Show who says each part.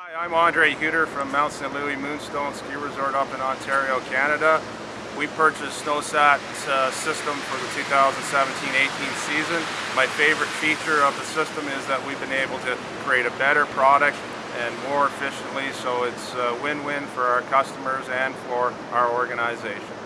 Speaker 1: Hi, I'm Andre Huter from Mount St. Louis Moonstone Ski Resort up in Ontario, Canada. We purchased SnowSat uh, system for the 2017-18 season. My favorite feature of the system is that we've been able to create a better product and more efficiently, so it's a win-win for our customers and for our organization.